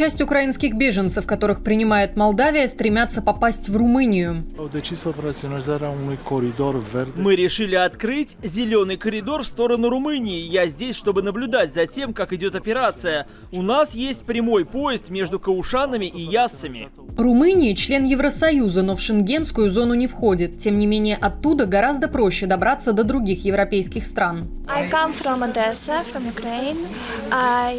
Часть украинских беженцев, которых принимает Молдавия, стремятся попасть в Румынию. Мы решили открыть зеленый коридор в сторону Румынии. Я здесь, чтобы наблюдать за тем, как идет операция. У нас есть прямой поезд между Каушанами и Яссами. Румыния – член Евросоюза, но в шенгенскую зону не входит. Тем не менее, оттуда гораздо проще добраться до других европейских стран.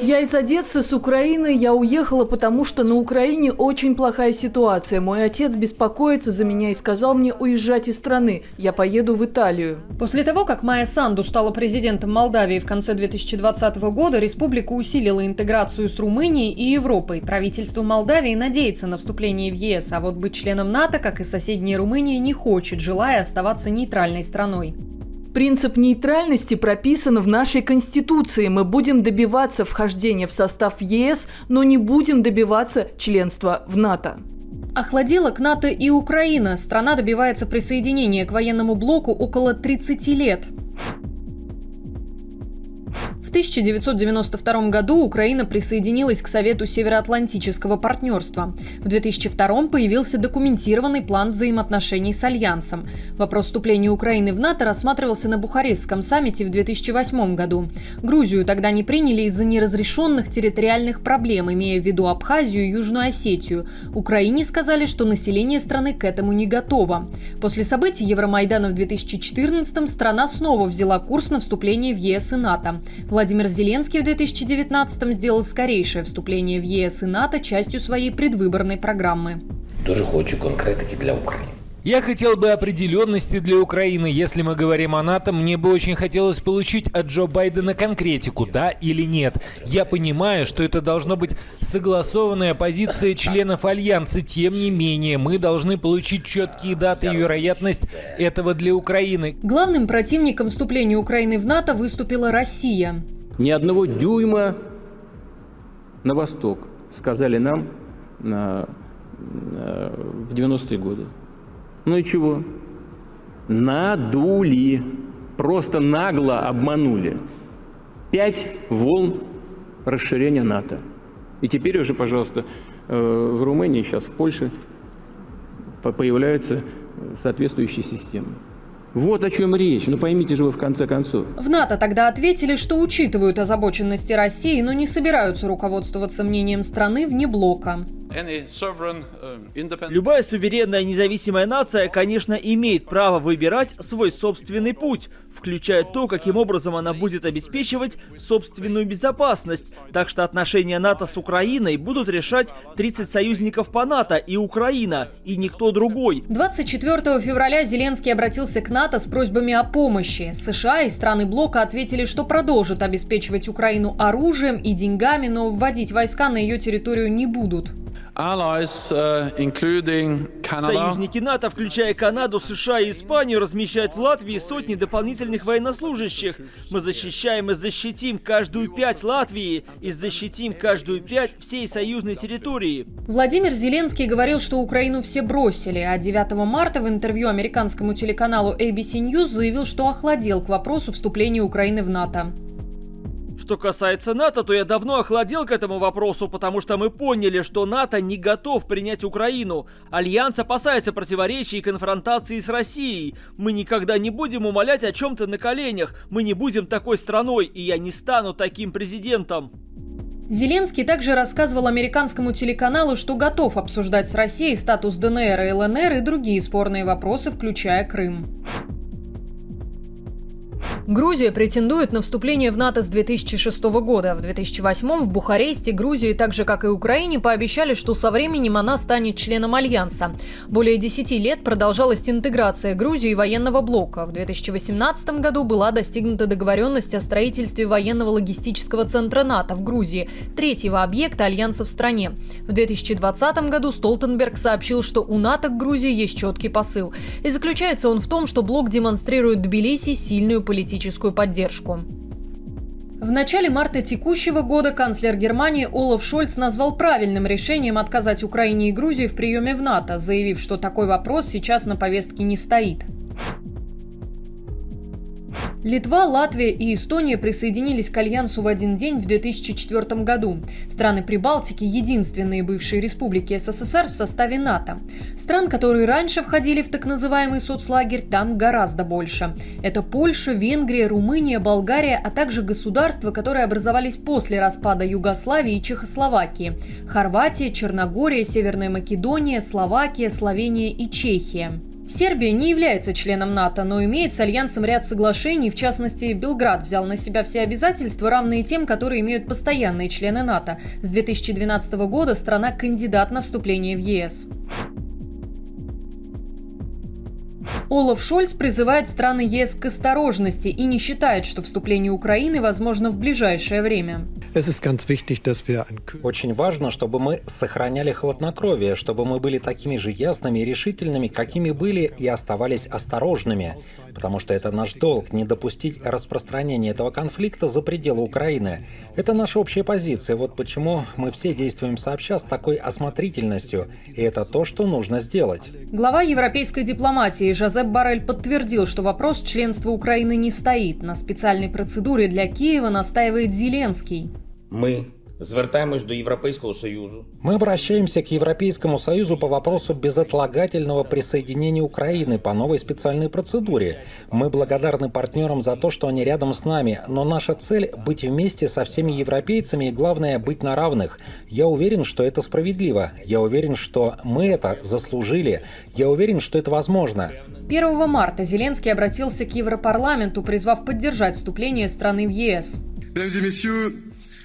Я из Одессы, с Украины. Я уехала, потому что на Украине очень плохая ситуация. Мой отец беспокоится за меня и сказал мне уезжать из страны. Я поеду в Италию. После того, как Майя Санду стала президентом Молдавии в конце 2020 года, республика усилила интеграцию с Румынией и Европой. Правительство Молдавии надеется на вступление в ЕС, а вот быть членом НАТО, как и соседняя Румыния, не хочет, желая оставаться нейтральной страной. Принцип нейтральности прописан в нашей Конституции. Мы будем добиваться вхождения в состав ЕС, но не будем добиваться членства в НАТО. Охладела к НАТО и Украина. Страна добивается присоединения к военному блоку около 30 лет. В 1992 году Украина присоединилась к Совету Североатлантического партнерства. В 2002 появился документированный план взаимоотношений с Альянсом. Вопрос вступления Украины в НАТО рассматривался на Бухарестском саммите в 2008 году. Грузию тогда не приняли из-за неразрешенных территориальных проблем, имея в виду Абхазию и Южную Осетию. Украине сказали, что население страны к этому не готово. После событий Евромайдана в 2014 страна снова взяла курс на вступление в ЕС и НАТО. Владимир Зеленский в 2019-м сделал скорейшее вступление в ЕС и НАТО частью своей предвыборной программы. Дуже хочу конкретики для України. Я хотел бы определенности для Украины. Если мы говорим о НАТО, мне бы очень хотелось получить от Джо Байдена конкретику, да или нет. Я понимаю, что это должно быть согласованная позиция членов Альянса. Тем не менее, мы должны получить четкие даты и вероятность этого для Украины. Главным противником вступления Украины в НАТО выступила Россия. Ни одного дюйма на восток, сказали нам на, на, в 90-е годы. Ну и чего? Надули. Просто нагло обманули. Пять волн расширения НАТО. И теперь уже, пожалуйста, э, в Румынии, сейчас в Польше появляются соответствующие системы. Вот о чем речь, ну поймите же вы в конце концов. В НАТО тогда ответили, что учитывают озабоченности России, но не собираются руководствоваться мнением страны вне блока. Uh, Любая суверенная независимая нация, конечно, имеет право выбирать свой собственный путь, включая то, каким образом она будет обеспечивать собственную безопасность. Так что отношения НАТО с Украиной будут решать 30 союзников по НАТО и Украина, и никто другой. 24 февраля Зеленский обратился к НАТО с просьбами о помощи. США и страны блока ответили, что продолжат обеспечивать Украину оружием и деньгами, но вводить войска на ее территорию не будут. Uh, Союзники НАТО, включая Канаду, США и Испанию, размещают в Латвии сотни дополнительных военнослужащих. Мы защищаем и защитим каждую пять Латвии и защитим каждую пять всей союзной территории. Владимир Зеленский говорил, что Украину все бросили, а 9 марта в интервью американскому телеканалу ABC News заявил, что охладел к вопросу вступления Украины в НАТО. Что касается НАТО, то я давно охладел к этому вопросу, потому что мы поняли, что НАТО не готов принять Украину. Альянс опасается противоречий и конфронтации с Россией. Мы никогда не будем умолять о чем-то на коленях. Мы не будем такой страной, и я не стану таким президентом. Зеленский также рассказывал американскому телеканалу, что готов обсуждать с Россией статус ДНР и ЛНР и другие спорные вопросы, включая Крым. Грузия претендует на вступление в НАТО с 2006 года. В 2008 в Бухаресте Грузии, так же как и Украине, пообещали, что со временем она станет членом Альянса. Более 10 лет продолжалась интеграция Грузии и военного блока. В 2018 году была достигнута договоренность о строительстве военного логистического центра НАТО в Грузии, третьего объекта Альянса в стране. В 2020 году Столтенберг сообщил, что у НАТО к Грузии есть четкий посыл. И заключается он в том, что блок демонстрирует Тбилиси сильную политику политическую поддержку. В начале марта текущего года канцлер Германии Олаф Шольц назвал правильным решением отказать Украине и Грузии в приеме в НАТО, заявив, что такой вопрос сейчас на повестке не стоит. Литва, Латвия и Эстония присоединились к Альянсу в один день в 2004 году. Страны Прибалтики – единственные бывшие республики СССР в составе НАТО. Стран, которые раньше входили в так называемый соцлагерь, там гораздо больше. Это Польша, Венгрия, Румыния, Болгария, а также государства, которые образовались после распада Югославии и Чехословакии – Хорватия, Черногория, Северная Македония, Словакия, Словения и Чехия. Сербия не является членом НАТО, но имеет с Альянсом ряд соглашений, в частности, Белград взял на себя все обязательства, равные тем, которые имеют постоянные члены НАТО. С 2012 года страна кандидат на вступление в ЕС. Олаф Шольц призывает страны ЕС к осторожности и не считает, что вступление Украины возможно в ближайшее время. Очень важно, чтобы мы сохраняли хладнокровие, чтобы мы были такими же ясными и решительными, какими были и оставались осторожными, потому что это наш долг не допустить распространения этого конфликта за пределы Украины. Это наша общая позиция, вот почему мы все действуем сообща с такой осмотрительностью, и это то, что нужно сделать. Глава европейской дипломатии Жозеп Барель подтвердил, что вопрос членства Украины не стоит. На специальной процедуре для Киева настаивает Зеленский. Мы Звертаємось до Європейського Союзу. Мы обращаемся к Европейскому Союзу по вопросу безотлагательного присоединения Украины по новой специальной процедуре. Мы благодарны партнерам за то, что они рядом с нами, но наша цель — быть вместе со всеми европейцами и, главное, быть на равных. Я уверен, что это справедливо. Я уверен, что мы это заслужили. Я уверен, что это возможно. 1 марта Зеленский обратился к Европарламенту, призвав поддержать вступление страны в ЕС.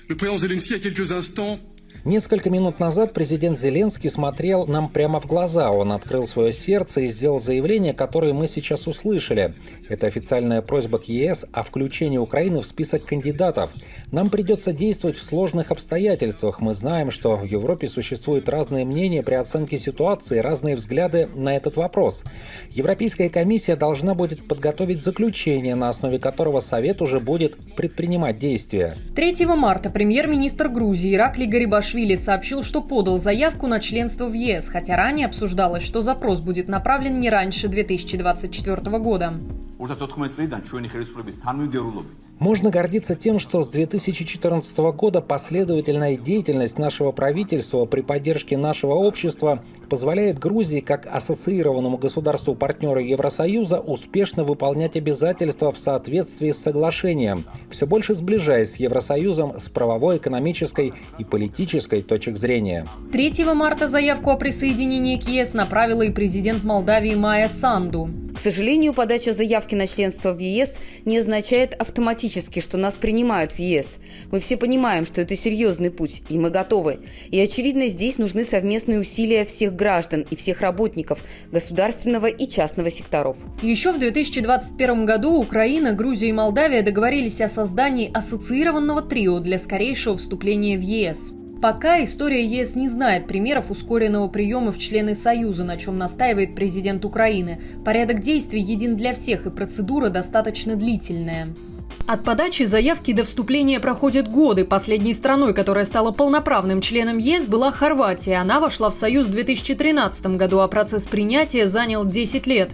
Le président Zelensky, a quelques instants, Несколько минут назад президент Зеленский смотрел нам прямо в глаза. Он открыл свое сердце и сделал заявление, которое мы сейчас услышали. Это официальная просьба к ЕС о включении Украины в список кандидатов. Нам придется действовать в сложных обстоятельствах. Мы знаем, что в Европе существуют разные мнения при оценке ситуации, разные взгляды на этот вопрос. Европейская комиссия должна будет подготовить заключение, на основе которого Совет уже будет предпринимать действия. 3 марта премьер-министр Грузии Ираклий Гарибашвили Саакашвили сообщил, что подал заявку на членство в ЕС, хотя ранее обсуждалось, что запрос будет направлен не раньше 2024 года. Можно гордиться тем, что с 2014 года последовательная деятельность нашего правительства при поддержке нашего общества позволяет Грузии, как ассоциированному государству партнера Евросоюза, успешно выполнять обязательства в соответствии с соглашением, все больше сближаясь с Евросоюзом с правовой, экономической и политической точек зрения. 3 марта заявку о присоединении к ЕС направила и президент Молдавии Майя Санду. К сожалению, подача заявки на членство в ЕС не означает автоматически, что нас принимают в ЕС. Мы все понимаем, что это серьезный путь, и мы готовы. И, очевидно, здесь нужны совместные усилия всех граждан и всех работников государственного и частного секторов. Еще в 2021 году Украина, Грузия и Молдавия договорились о создании ассоциированного трио для скорейшего вступления в ЕС. Пока история ЕС не знает примеров ускоренного приема в члены Союза, на чем настаивает президент Украины. Порядок действий един для всех, и процедура достаточно длительная. От подачи заявки до вступления проходят годы. Последней страной, которая стала полноправным членом ЕС, была Хорватия. Она вошла в Союз в 2013 году, а процесс принятия занял 10 лет.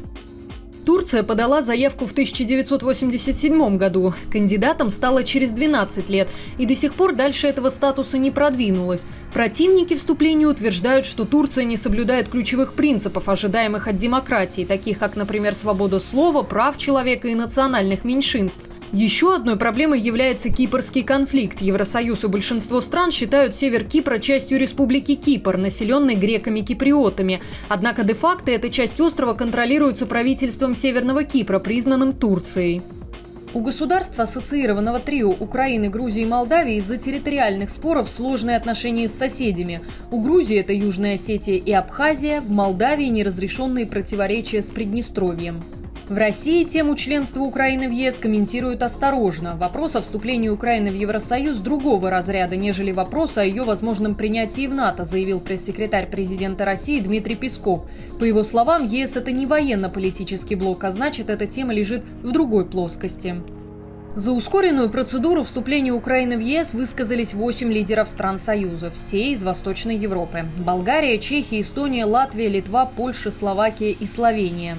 Турция подала заявку в 1987 году. Кандидатом стала через 12 лет и до сих пор дальше этого статуса не продвинулась. Противники вступления утверждают, что Турция не соблюдает ключевых принципов, ожидаемых от демократии, таких как, например, свобода слова, прав человека и национальных меньшинств. Еще одной проблемой является кипрский конфликт. Евросоюз и большинство стран считают север Кипра частью республики Кипр, населенной греками-киприотами. Однако де-факто эта часть острова контролируется правительством Северного Кипра, признанным Турцией. У государства ассоциированного трио Украины, Грузии и Молдавии из-за территориальных споров сложные отношения с соседями. У Грузии это Южная Осетия и Абхазия, в Молдавии неразрешенные противоречия с Приднестровьем. В России тему членства Украины в ЕС комментируют осторожно. Вопрос о вступлении Украины в Евросоюз другого разряда, нежели вопрос о ее возможном принятии в НАТО, заявил пресс-секретарь президента России Дмитрий Песков. По его словам, ЕС – это не военно-политический блок, а значит, эта тема лежит в другой плоскости. За ускоренную процедуру вступления Украины в ЕС высказались 8 лидеров стран Союза, все из Восточной Европы. Болгария, Чехия, Эстония, Латвия, Литва, Польша, Словакия и Словения.